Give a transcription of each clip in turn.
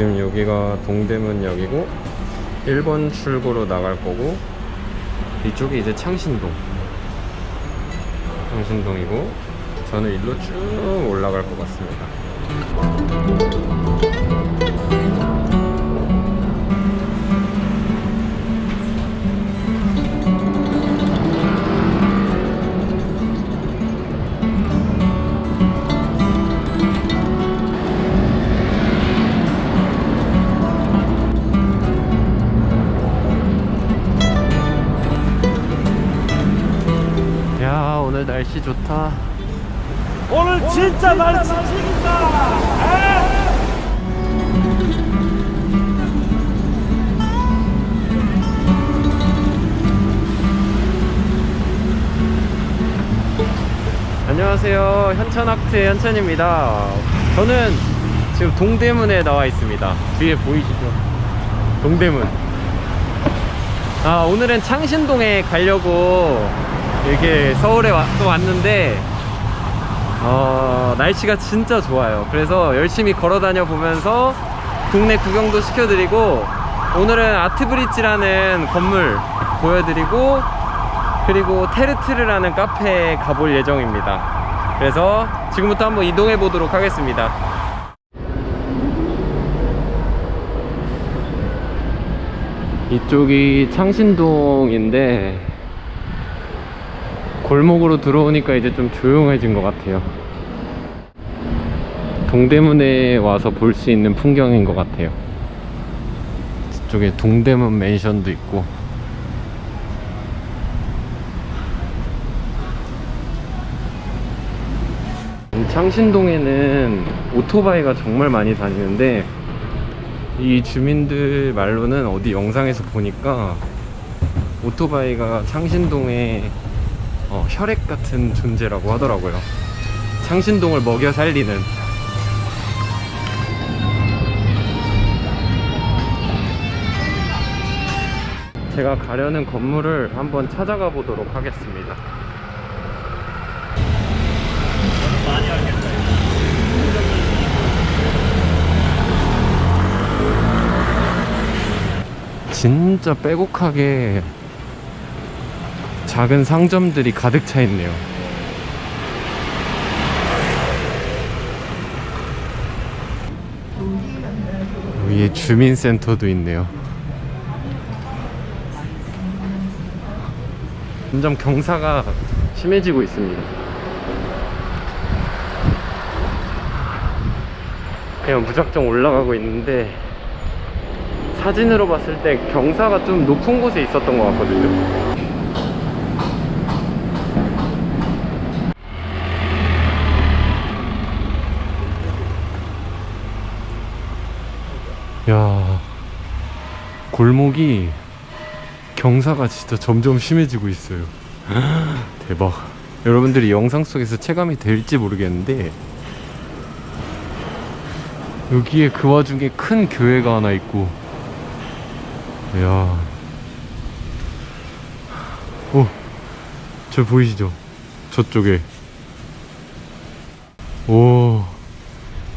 지금 여기가 동대문역이고 1번 출구로 나갈 거고 이쪽이 이제 창신동. 창신동이고 저는 일로 쭉 올라갈 것 같습니다 날씨 좋다. 오늘 진짜 날씨 죽인다. 안녕하세요. 현천학트 현천입니다. 저는 지금 동대문에 나와 있습니다. 뒤에 보이시죠? 동대문. 아 오늘은 창신동에 가려고 이렇게 서울에 와, 또 왔는데 어, 날씨가 진짜 좋아요. 그래서 열심히 걸어 다녀 보면서 국내 구경도 시켜드리고 오늘은 아트브릿지라는 건물 보여드리고 그리고 테르트르라는 카페에 가볼 예정입니다. 그래서 지금부터 한번 이동해 보도록 하겠습니다. 이쪽이 창신동인데 골목으로 들어오니까 이제 좀 조용해진 것 같아요. 동대문에 와서 볼 수 있는 풍경인 것 같아요. 저쪽에 동대문 맨션도 있고. 창신동에는 오토바이가 정말 많이 다니는데 이 주민들 말로는 어디 영상에서 보니까 오토바이가 창신동의 어, 혈액 같은 존재라고 하더라고요. 창신동을 먹여 살리는. 제가 가려는 건물을 한번 찾아가 보도록 하겠습니다. 진짜 빼곡하게 작은 상점들이 가득 차 있네요. 위에 주민센터도 있네요. 점점 경사가 심해지고 있습니다. 그냥 무작정 올라가고 있는데 사진으로 봤을 때 경사가 좀 높은 곳에 있었던 것 같거든요. 야 골목이 경사가 진짜 점점 심해지고 있어요. 대박. 여러분들이 영상 속에서 체감이 될지 모르겠는데 여기에 그 와중에 큰 교회가 하나 있고 이야. 오, 저 보이시죠? 저쪽에. 오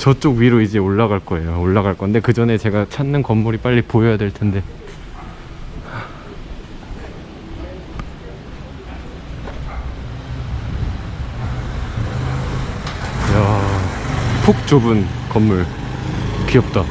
저쪽 위로 이제 올라갈 거예요. 올라갈 건데 그 전에 제가 찾는 건물이 빨리 보여야 될 텐데. 이야 푹 좁은 건물. 귀엽다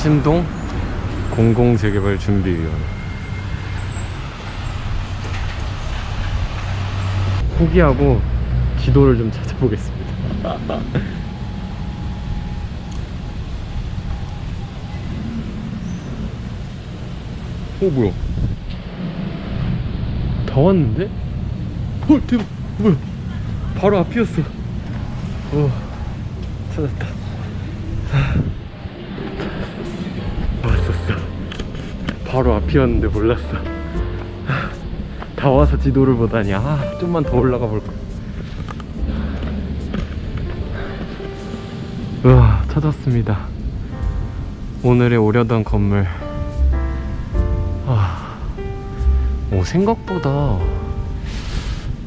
신동 공공재개발 준비위원회 포기하고 지도를 좀 찾아보겠습니다. 오 어, 뭐야? 다 왔는데? 헐 대박! 뭐야? 바로 앞이었어. 오 찾았다. 아. 바로 앞이었는데 몰랐어. 다 와서 지도를 보다니. 아 좀만 더 올라가 볼걸 우와 찾았습니다. 오늘의 오려던 건물. 아, 오 생각보다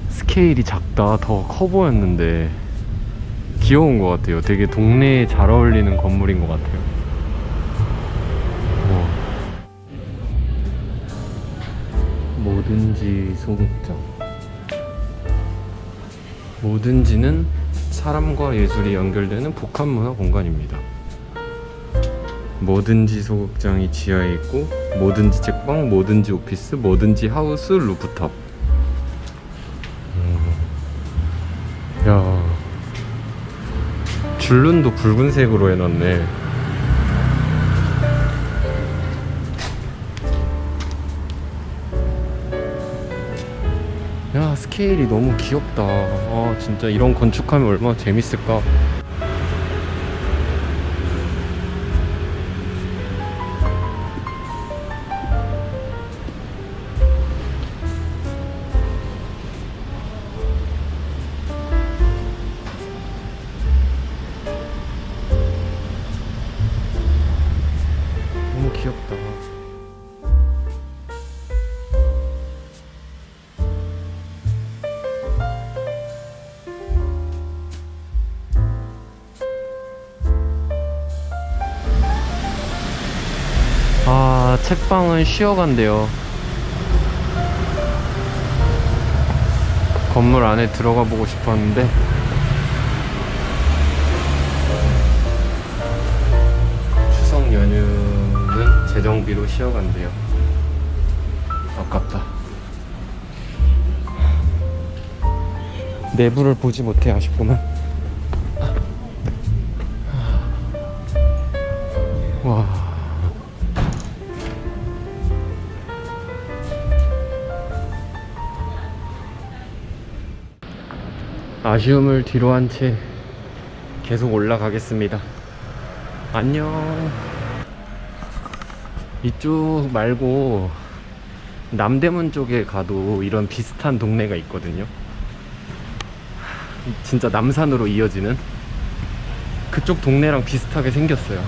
스케일이 작다. 더 커 보였는데 귀여운 것 같아요. 되게 동네에 잘 어울리는 건물인 것 같아요 뭐든지 소극장. 뭐든지는 사람과 예술이 연결되는 복합문화 공간입니다. 뭐든지 소극장이 지하에 있고 뭐든지 책방, 뭐든지 오피스, 뭐든지 하우스, 루프탑. 음. 야. 줄눈도 붉은색으로 해놨네 스케일이 너무 귀엽다. 아 진짜 이런 건축하면 얼마나 재밌을까 책방은 쉬어간대요. 건물 안에 들어가 보고 싶었는데. 추석 연휴는 재정비로 쉬어간대요. 아깝다. 내부를 보지 못해 아쉽구만 아쉬움을 뒤로 한 채 계속 올라가겠습니다. 안녕. 이쪽 말고 남대문 쪽에 가도 이런 비슷한 동네가 있거든요. 진짜 남산으로 이어지는 그쪽 동네랑 비슷하게 생겼어요.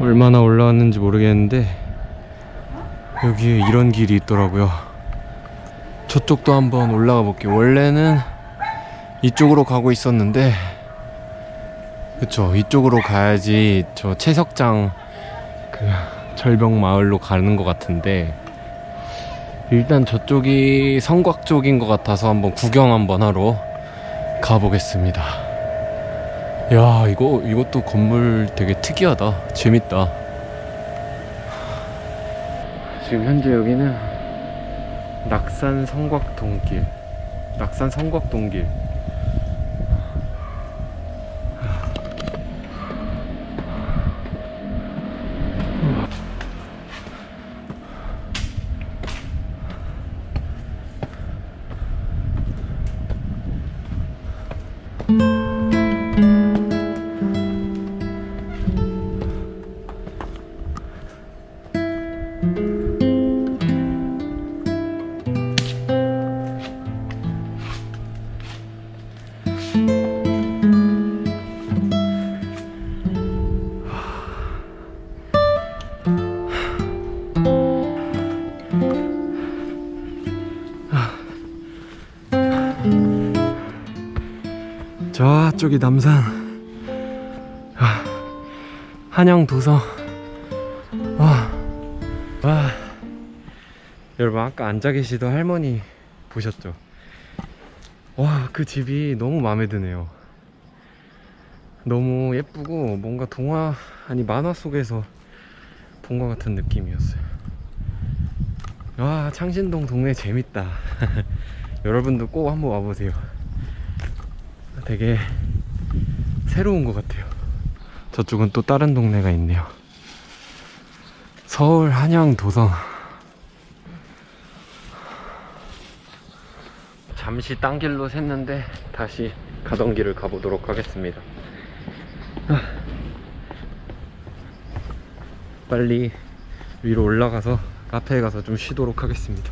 얼마나 올라왔는지 모르겠는데 여기에 이런 길이 있더라고요. 저쪽도 한번 올라가 볼게요. 원래는 이쪽으로 가고 있었는데, 그쵸. 이쪽으로 가야지 저 채석장 그 절벽 마을로 가는 것 같은데, 일단 저쪽이 성곽 쪽인 것 같아서 한번 구경 한번 하러 가보겠습니다. 야, 이거, 이것도 건물 되게 특이하다. 재밌다. 지금 현재 여기는 낙산 성곽 동길. 낙산 성곽 동길 저쪽이 남산. 아, 한양 도성 와, 와 여러분 아까 앉아 계시던 할머니 보셨죠? 와 그 집이 너무 마음에 드네요. 너무 예쁘고 뭔가 동화 아니 만화 속에서 본 것 같은 느낌이었어요. 와 창신동 동네 재밌다. 여러분도 꼭 한번 와보세요. 되게 새로운 것 같아요 저쪽은 또 다른 동네가 있네요. 서울 한양 도성. 잠시 딴 길로 샜는데 다시 가던 길을 가보도록 하겠습니다. 아. 빨리 위로 올라가서 카페에 가서 좀 쉬도록 하겠습니다.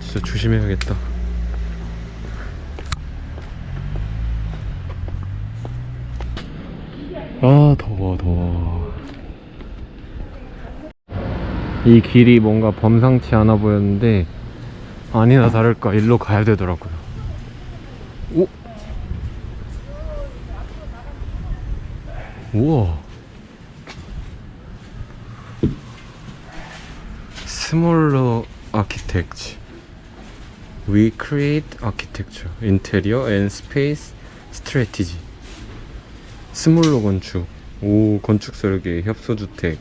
진짜 조심해야겠다. 아 더워 더워. 이 길이 뭔가 범상치 않아 보였는데 아니나 다를까 일로 가야 되더라고요. 오! 우와. Smaller Architecture We create architecture, interior and space strategy Smaller 건축 오 건축 설계 협소주택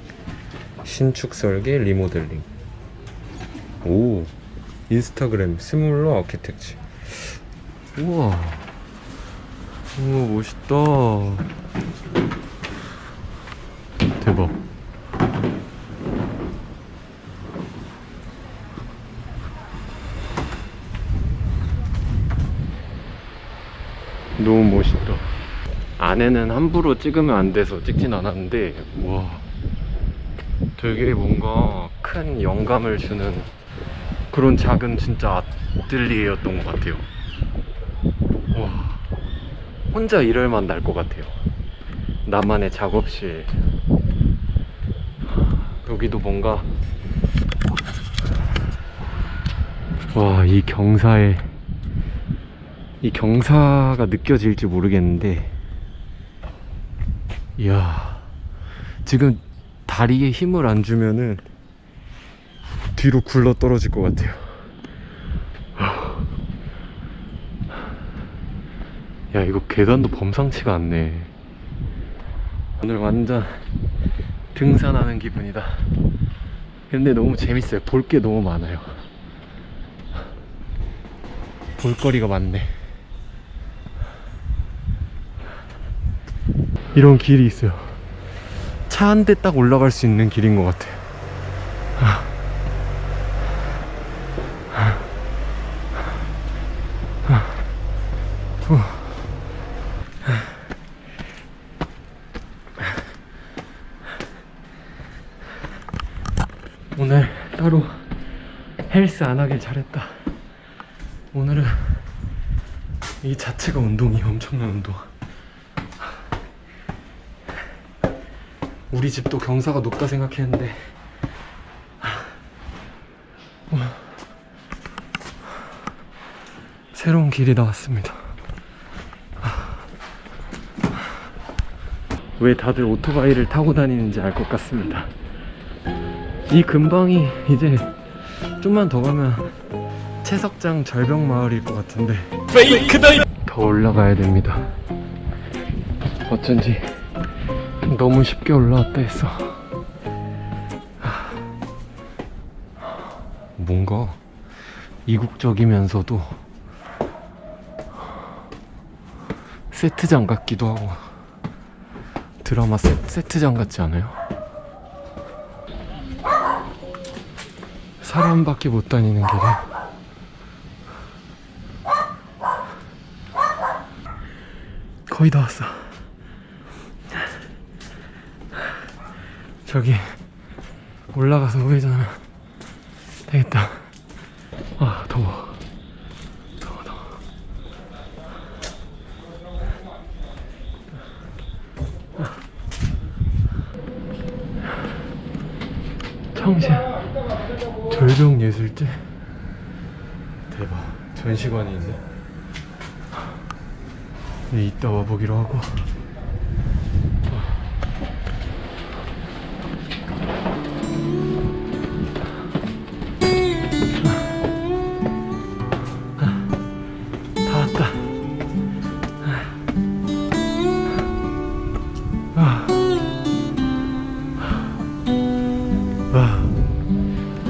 신축 설계 리모델링. 오 인스타그램 Smaller Architecture. 우와 우와 멋있다. 대박 너무 멋있다 안에는 함부로 찍으면 안 돼서 찍진 않았는데 와 되게 뭔가 큰 영감을 주는 그런 작은 진짜 아틀리에였던 것 같아요. 와 혼자 일할 만날 것 같아요. 나만의 작업실. 여기도 뭔가 와 이 경사에 이 경사가 느껴질지 모르겠는데 이야 지금 다리에 힘을 안 주면은 뒤로 굴러 떨어질 것 같아요. 야 이거 계단도 범상치가 않네. 오늘 완전 등산하는 기분이다. 근데 너무 재밌어요. 볼 게 너무 많아요. 볼거리가 많네 이런 길이 있어요. 차 한 대 딱 올라갈 수 있는 길인 것 같아요. 오늘 따로 헬스 안 하길 잘했다. 오늘은 이 자체가 운동이 엄청난 운동. 우리 집도 경사가 높다 생각했는데. 와. 새로운 길이 나왔습니다. 왜 다들 오토바이를 타고 다니는지 알 것 같습니다. 이 근방이 이제 좀만 더 가면 채석장 절벽 마을일 것 같은데 더 올라가야 됩니다. 어쩐지 너무 쉽게 올라왔다 했어. 뭔가 이국적이면서도 세트장 같기도 하고. 드라마 세, 세트장 같지 않아요? 사람밖에 못 다니는 길에. 거의 다 왔어 저기 올라가서 우회전하면 되겠다. 아 더워. 더워 더워. 청신 절벽예술제? 대박. 전시관이 있네 네, 이따 와보기로 하고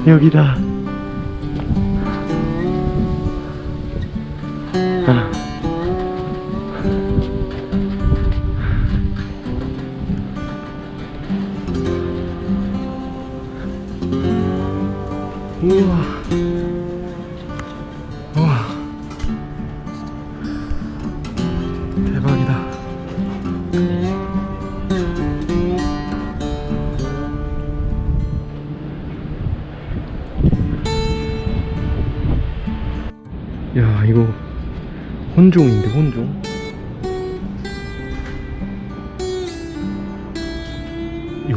여기다. 야, 이거 혼종인데, 혼종?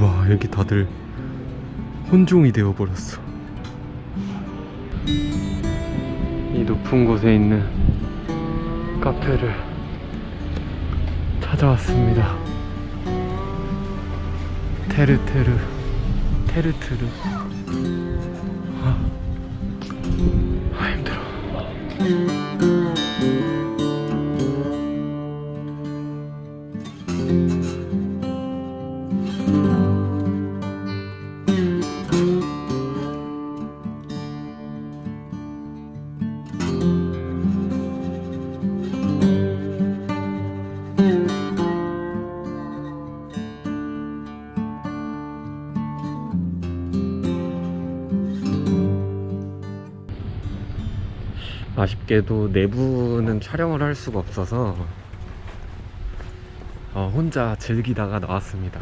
와, 여기 다들 혼종이 되어버렸어. 이 높은 곳에 있는 카페를 찾아왔습니다. 테르테르, 테르트르. 아쉽게도 내부는 촬영을 할 수가 없어서 어, 혼자 즐기다가 나왔습니다.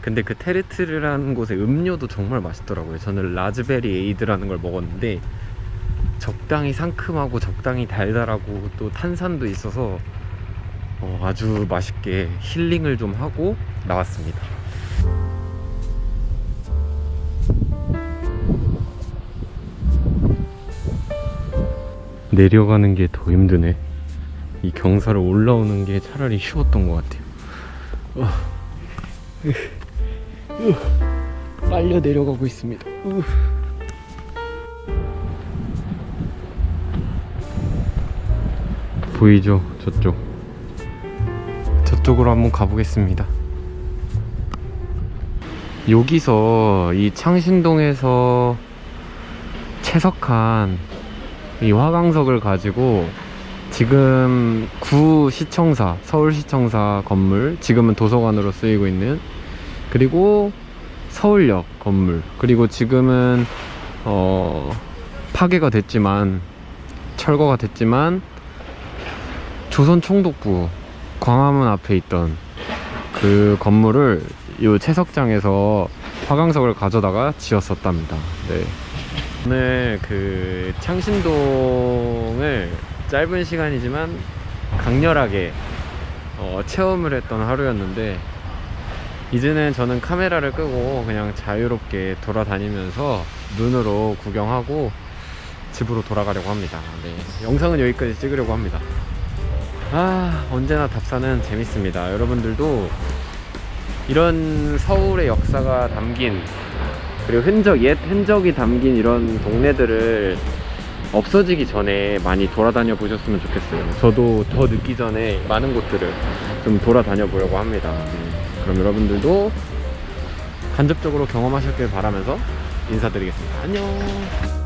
근데 그 테르트르라는 곳에 음료도 정말 맛있더라고요. 저는 라즈베리 에이드라는 걸 먹었는데 적당히 상큼하고 적당히 달달하고 또 탄산도 있어서 어, 아주 맛있게 힐링을 좀 하고 나왔습니다. 내려가는 게 더 힘드네. 이 경사를 올라오는 게 차라리 쉬웠던 것 같아요. 어. 으, 빨려 내려가고 있습니다. 으. 보이죠? 저쪽. 저쪽으로 한번 가보겠습니다. 여기서 이 창신동에서 채석한 이 화강석을 가지고 지금 구 시청사 서울시청사 건물 지금은 도서관으로 쓰이고 있는 그리고 서울역 건물 그리고 지금은 어 파괴가 됐지만 철거가 됐지만 조선 총독부 광화문 앞에 있던 그 건물을 이 채석장에서 화강석을 가져다가 지었었답니다. 네. 오늘 그 창신동을 짧은 시간이지만 강렬하게 어, 체험을 했던 하루였는데 이제는 저는 카메라를 끄고 그냥 자유롭게 돌아다니면서 눈으로 구경하고 집으로 돌아가려고 합니다. 네, 영상은 여기까지 찍으려고 합니다. 아 언제나 답사는 재밌습니다. 여러분들도 이런 서울의 역사가 담긴 그리고 흔적, 옛 흔적이 담긴 이런 동네들을 없어지기 전에 많이 돌아다녀 보셨으면 좋겠어요. 저도 더 늦기 전에 많은 곳들을 좀 돌아다녀 보려고 합니다. 네. 그럼 여러분들도 간접적으로 경험하셨길 바라면서 인사드리겠습니다. 안녕!